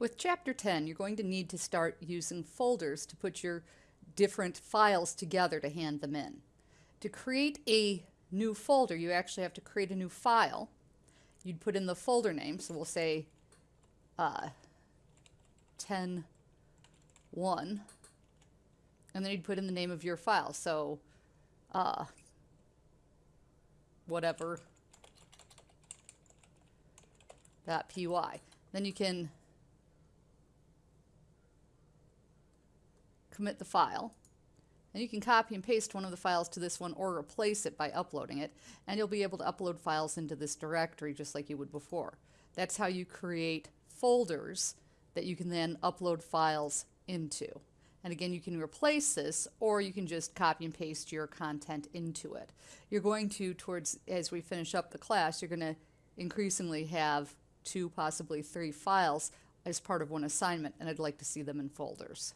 With Chapter 10, you're going to need to start using folders to put your different files together to hand them in. To create a new folder, you actually have to create a new file. You'd put in the folder name, so we'll say uh, 10 1, and then you'd put in the name of your file. So, uh, whatever dot py. Then you can commit the file. And you can copy and paste one of the files to this one or replace it by uploading it. And you'll be able to upload files into this directory just like you would before. That's how you create folders that you can then upload files into. And again, you can replace this or you can just copy and paste your content into it. You're going to, towards as we finish up the class, you're going to increasingly have two, possibly three files as part of one assignment, and I'd like to see them in folders.